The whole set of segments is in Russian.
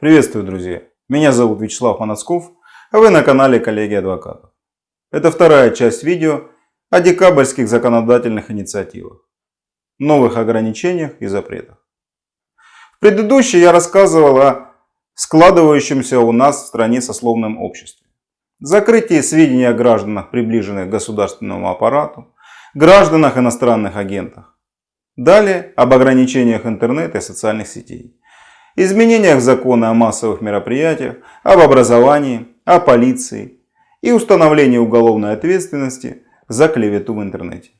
Приветствую, друзья! Меня зовут Вячеслав Манацков, а вы на канале Коллеги Адвокатов. Это вторая часть видео о декабрьских законодательных инициативах, новых ограничениях и запретах. В предыдущей я рассказывал о складывающемся у нас в стране сословном обществе, закрытии сведений о гражданах, приближенных к государственному аппарату, гражданах иностранных агентах. Далее об ограничениях интернета и социальных сетей изменениях закона о массовых мероприятиях, об образовании, о полиции и установлении уголовной ответственности за клевету в интернете.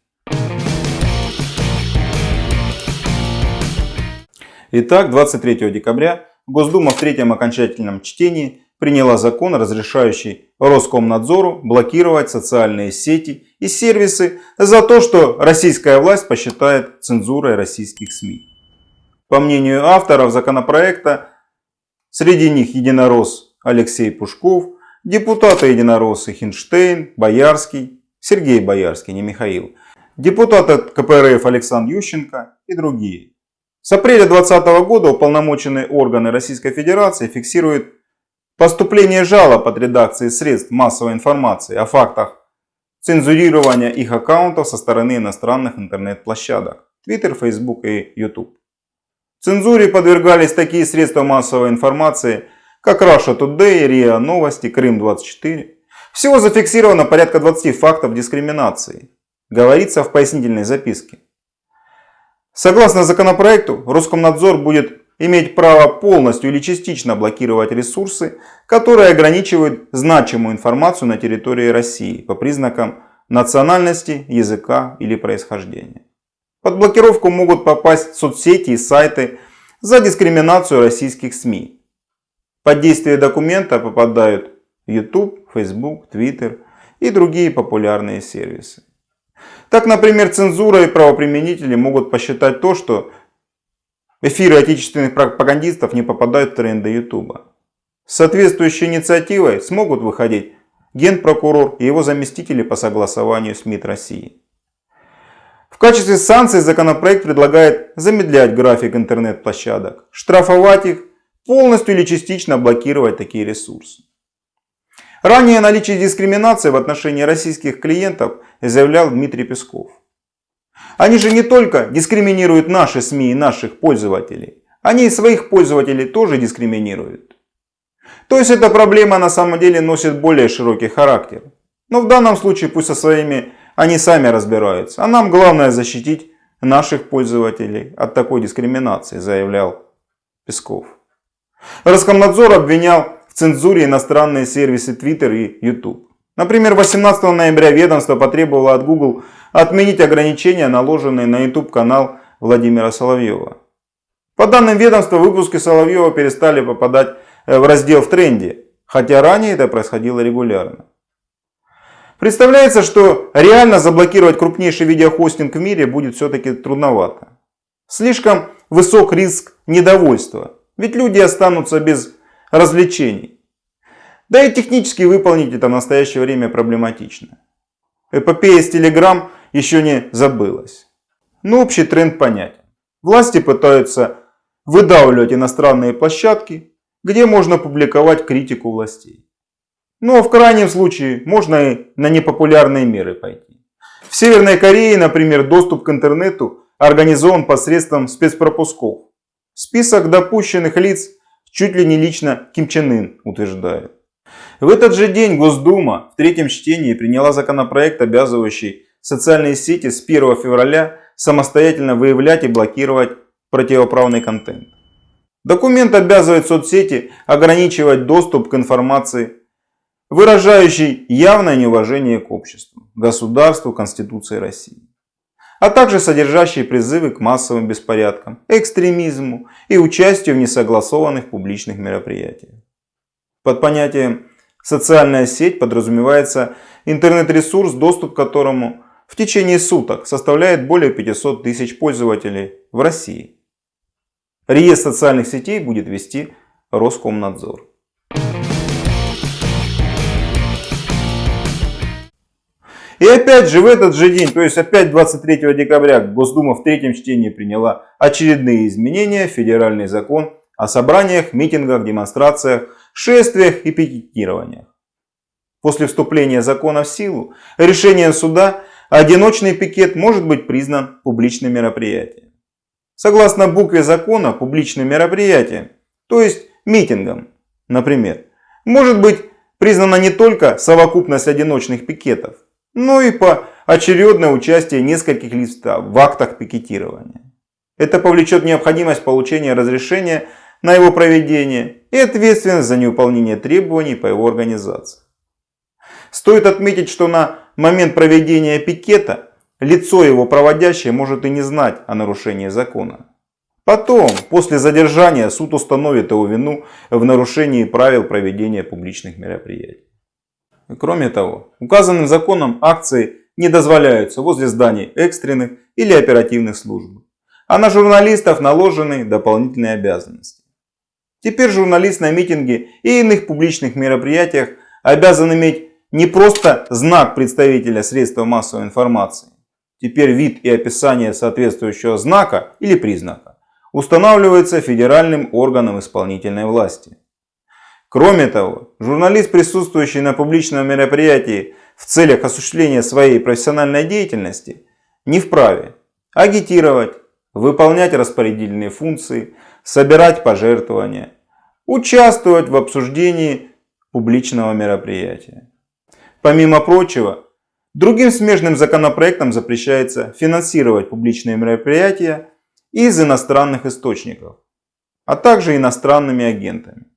Итак, 23 декабря Госдума в третьем окончательном чтении приняла закон, разрешающий Роскомнадзору блокировать социальные сети и сервисы за то, что российская власть посчитает цензурой российских СМИ. По мнению авторов законопроекта, среди них единорос Алексей Пушков, депутаты единороссы Хинштейн, Боярский, Сергей Боярский, не Михаил, депутат от КПРФ Александр Ющенко и другие. С апреля 2020 года уполномоченные органы Российской Федерации фиксируют поступление жалоб от редакции средств массовой информации о фактах цензурирования их аккаунтов со стороны иностранных интернет-площадок Twitter, Facebook и YouTube. Цензуре подвергались такие средства массовой информации, как Russia Today, РИА Новости, Крым-24. Всего зафиксировано порядка 20 фактов дискриминации, говорится в пояснительной записке. Согласно законопроекту, Роскомнадзор будет иметь право полностью или частично блокировать ресурсы, которые ограничивают значимую информацию на территории России по признакам национальности, языка или происхождения. Под блокировку могут попасть соцсети и сайты за дискриминацию российских СМИ. Под действие документа попадают YouTube, Facebook, Twitter и другие популярные сервисы. Так, например, цензура и правоприменители могут посчитать то, что эфиры отечественных пропагандистов не попадают в тренды YouTube. С соответствующей инициативой смогут выходить генпрокурор и его заместители по согласованию с МИД России. Качестве санкций законопроект предлагает замедлять график интернет-площадок, штрафовать их, полностью или частично блокировать такие ресурсы. Ранее о наличии дискриминации в отношении российских клиентов заявлял Дмитрий Песков. Они же не только дискриминируют наши СМИ и наших пользователей, они и своих пользователей тоже дискриминируют. То есть эта проблема на самом деле носит более широкий характер. Но в данном случае пусть со своими они сами разбираются. А нам главное защитить наших пользователей от такой дискриминации, заявлял Песков. Роскомнадзор обвинял в цензуре иностранные сервисы Twitter и YouTube. Например, 18 ноября ведомство потребовало от Google отменить ограничения, наложенные на YouTube канал Владимира Соловьева. По данным ведомства, выпуски Соловьева перестали попадать э, в раздел в тренде, хотя ранее это происходило регулярно. Представляется, что реально заблокировать крупнейший видеохостинг в мире будет все-таки трудновато. Слишком высок риск недовольства, ведь люди останутся без развлечений. Да и технически выполнить это в настоящее время проблематично. Эпопея с Telegram еще не забылась. Но общий тренд понятен. Власти пытаются выдавливать иностранные площадки, где можно публиковать критику властей. Но ну, а в крайнем случае можно и на непопулярные меры пойти. В Северной Корее, например, доступ к интернету организован посредством спецпропусков. Список допущенных лиц чуть ли не лично Ким Чен Ын утверждает. В этот же день Госдума в третьем чтении приняла законопроект, обязывающий социальные сети с 1 февраля самостоятельно выявлять и блокировать противоправный контент. Документ обязывает соцсети ограничивать доступ к информации выражающий явное неуважение к обществу, государству, Конституции России, а также содержащий призывы к массовым беспорядкам, экстремизму и участию в несогласованных публичных мероприятиях. Под понятием «социальная сеть» подразумевается интернет-ресурс, доступ к которому в течение суток составляет более 500 тысяч пользователей в России. Реестр социальных сетей будет вести Роскомнадзор. И опять же в этот же день, то есть опять 23 декабря, Госдума в третьем чтении приняла очередные изменения в федеральный закон о собраниях, митингах, демонстрациях, шествиях и пикетированиях. После вступления закона в силу, решением суда одиночный пикет может быть признан публичным мероприятием. Согласно букве закона, публичным мероприятием, то есть митингом, например, может быть признана не только совокупность одиночных пикетов, но и по очередное участие нескольких лиц в актах пикетирования. Это повлечет необходимость получения разрешения на его проведение и ответственность за невыполнение требований по его организации. Стоит отметить, что на момент проведения пикета лицо его проводящее может и не знать о нарушении закона. Потом, после задержания, суд установит его вину в нарушении правил проведения публичных мероприятий. Кроме того, указанным законом акции не дозволяются возле зданий экстренных или оперативных служб, а на журналистов наложены дополнительные обязанности. Теперь журналист на митинге и иных публичных мероприятиях обязан иметь не просто знак представителя средства массовой информации. Теперь вид и описание соответствующего знака или признака устанавливается федеральным органом исполнительной власти. Кроме того, журналист, присутствующий на публичном мероприятии в целях осуществления своей профессиональной деятельности, не вправе агитировать, выполнять распорядительные функции, собирать пожертвования, участвовать в обсуждении публичного мероприятия. Помимо прочего, другим смежным законопроектом запрещается финансировать публичные мероприятия из иностранных источников, а также иностранными агентами.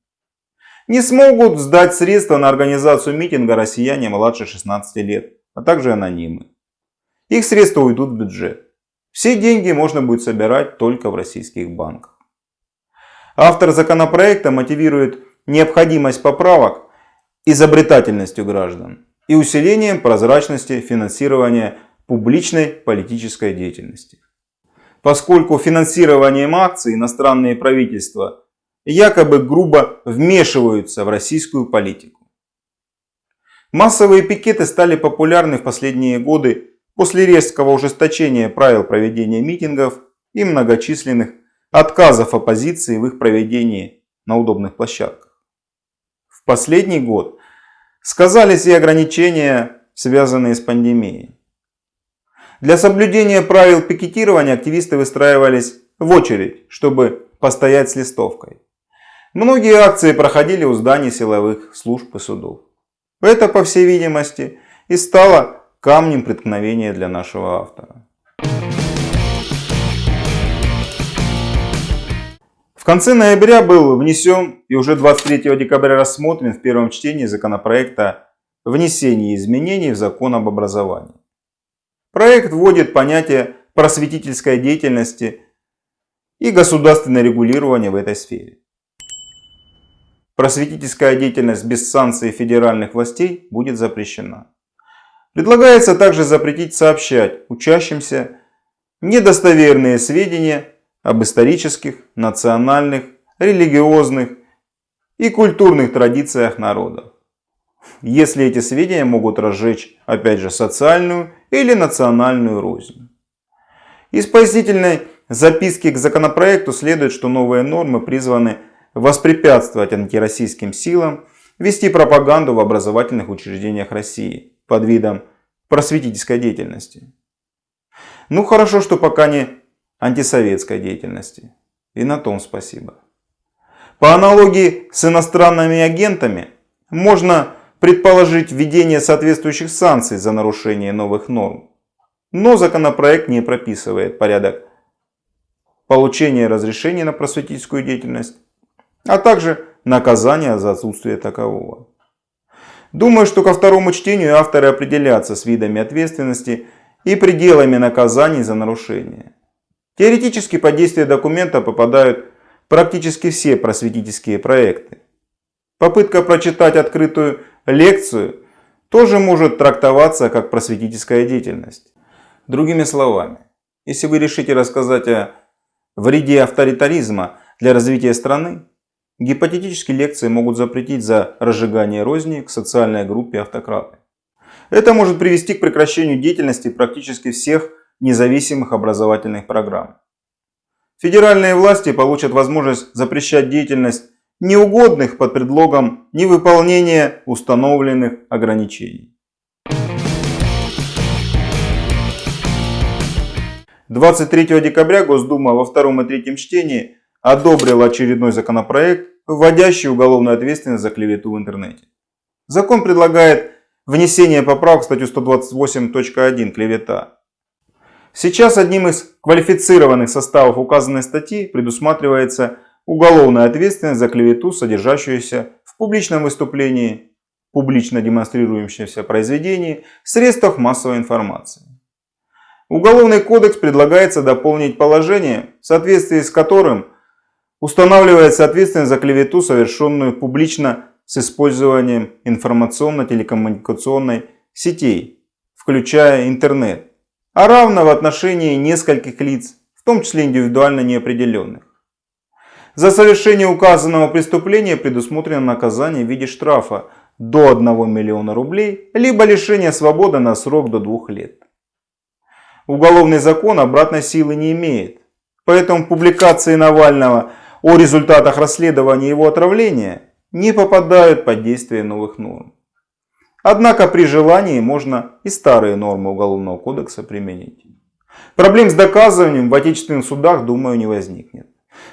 Не смогут сдать средства на организацию митинга россияне младше 16 лет, а также анонимы. Их средства уйдут в бюджет. Все деньги можно будет собирать только в российских банках. Автор законопроекта мотивирует необходимость поправок изобретательностью граждан и усилением прозрачности финансирования публичной политической деятельности. Поскольку финансированием акций иностранные правительства якобы грубо вмешиваются в российскую политику. Массовые пикеты стали популярны в последние годы после резкого ужесточения правил проведения митингов и многочисленных отказов оппозиции в их проведении на удобных площадках. В последний год Сказались и ограничения, связанные с пандемией. Для соблюдения правил пикетирования активисты выстраивались в очередь, чтобы постоять с листовкой. Многие акции проходили у зданий силовых служб и судов. Это, по всей видимости, и стало камнем преткновения для нашего автора. В конце ноября был внесен и уже 23 декабря рассмотрен в первом чтении законопроекта «Внесение изменений в закон об образовании». Проект вводит понятие просветительской деятельности и государственное регулирование в этой сфере. Просветительская деятельность без санкций федеральных властей будет запрещена. Предлагается также запретить сообщать учащимся недостоверные сведения об исторических, национальных, религиозных и культурных традициях народов. Если эти сведения могут разжечь, опять же, социальную или национальную рознь. Из пояснительной записки к законопроекту следует, что новые нормы призваны воспрепятствовать антироссийским силам вести пропаганду в образовательных учреждениях России под видом просветительской деятельности. Ну хорошо, что пока не антисоветской деятельности. И на том спасибо. По аналогии с иностранными агентами можно предположить введение соответствующих санкций за нарушение новых норм. Но законопроект не прописывает порядок получения разрешения на просветительскую деятельность, а также наказания за отсутствие такового. Думаю, что ко второму чтению авторы определятся с видами ответственности и пределами наказаний за нарушение. Теоретически под действие документа попадают практически все просветительские проекты. Попытка прочитать открытую лекцию тоже может трактоваться как просветительская деятельность. Другими словами, если вы решите рассказать о вреде авторитаризма для развития страны, гипотетически лекции могут запретить за разжигание розни к социальной группе автократы. Это может привести к прекращению деятельности практически всех независимых образовательных программ. федеральные власти получат возможность запрещать деятельность неугодных под предлогом невыполнения установленных ограничений. 23 декабря Госдума во втором и третьем чтении одобрила очередной законопроект, вводящий уголовную ответственность за клевету в интернете. Закон предлагает внесение поправок в статью 128.1 «Клевета». Сейчас одним из квалифицированных составов указанной статьи предусматривается уголовная ответственность за клевету, содержащуюся в публичном выступлении, публично демонстрирующемся произведении, средствах массовой информации. Уголовный кодекс предлагается дополнить положение, в соответствии с которым устанавливается ответственность за клевету, совершенную публично с использованием информационно-телекоммуникационной сетей, включая интернет, а равно в отношении нескольких лиц, в том числе индивидуально неопределенных. За совершение указанного преступления предусмотрено наказание в виде штрафа до 1 миллиона рублей, либо лишение свободы на срок до 2 лет. Уголовный закон обратной силы не имеет. Поэтому публикации Навального о результатах расследования его отравления не попадают под действие новых норм. Однако при желании можно и старые нормы Уголовного кодекса применить. Проблем с доказыванием в отечественных судах, думаю, не возникнет.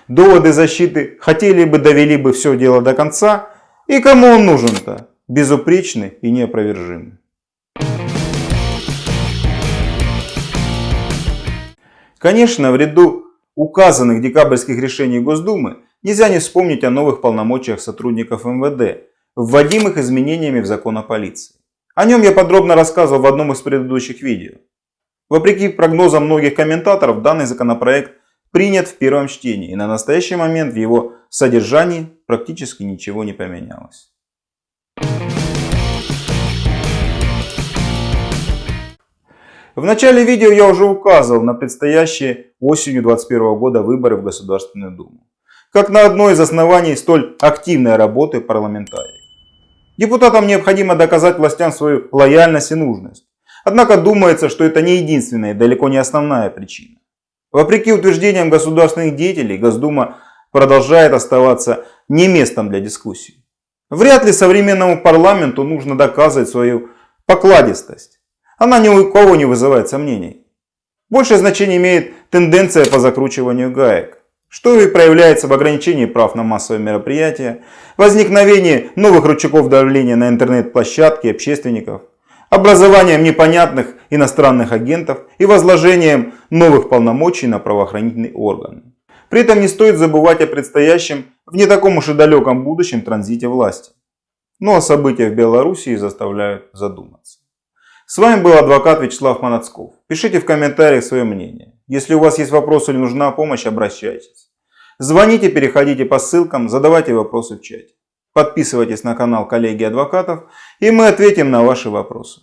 Доводы защиты хотели бы довели бы все дело до конца. И кому он нужен-то? Безупречный и неопровержимый. Конечно, в ряду указанных декабрьских решений Госдумы нельзя не вспомнить о новых полномочиях сотрудников МВД, вводимых изменениями в закон о полиции. О нем я подробно рассказывал в одном из предыдущих видео. Вопреки прогнозам многих комментаторов, данный законопроект принят в первом чтении и на настоящий момент в его содержании практически ничего не поменялось. В начале видео я уже указывал на предстоящие осенью 2021 года выборы в Государственную Думу, как на одно из оснований столь активной работы парламентариев. Депутатам необходимо доказать властям свою лояльность и нужность. Однако думается, что это не единственная и далеко не основная причина. Вопреки утверждениям государственных деятелей, Госдума продолжает оставаться не местом для дискуссий. Вряд ли современному парламенту нужно доказывать свою покладистость. Она ни у кого не вызывает сомнений. Большее значение имеет тенденция по закручиванию гаек, что и проявляется в ограничении прав на массовые мероприятия, возникновении новых рычагов давления на интернет-площадки общественников, образованием непонятных иностранных агентов и возложением новых полномочий на правоохранительные органы. При этом не стоит забывать о предстоящем в не таком уж и далеком будущем транзите власти. Ну, а события в Белоруссии заставляют задуматься. С вами был адвокат Вячеслав Манацков. Пишите в комментариях свое мнение. Если у вас есть вопросы или нужна помощь, обращайтесь. Звоните, переходите по ссылкам, задавайте вопросы в чате. Подписывайтесь на канал коллеги адвокатов и мы ответим на ваши вопросы.